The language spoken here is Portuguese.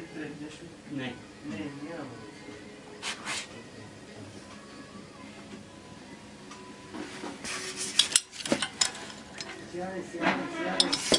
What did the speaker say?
deixa Nem. Nem, nem a Senhoras e senhores, senhoras.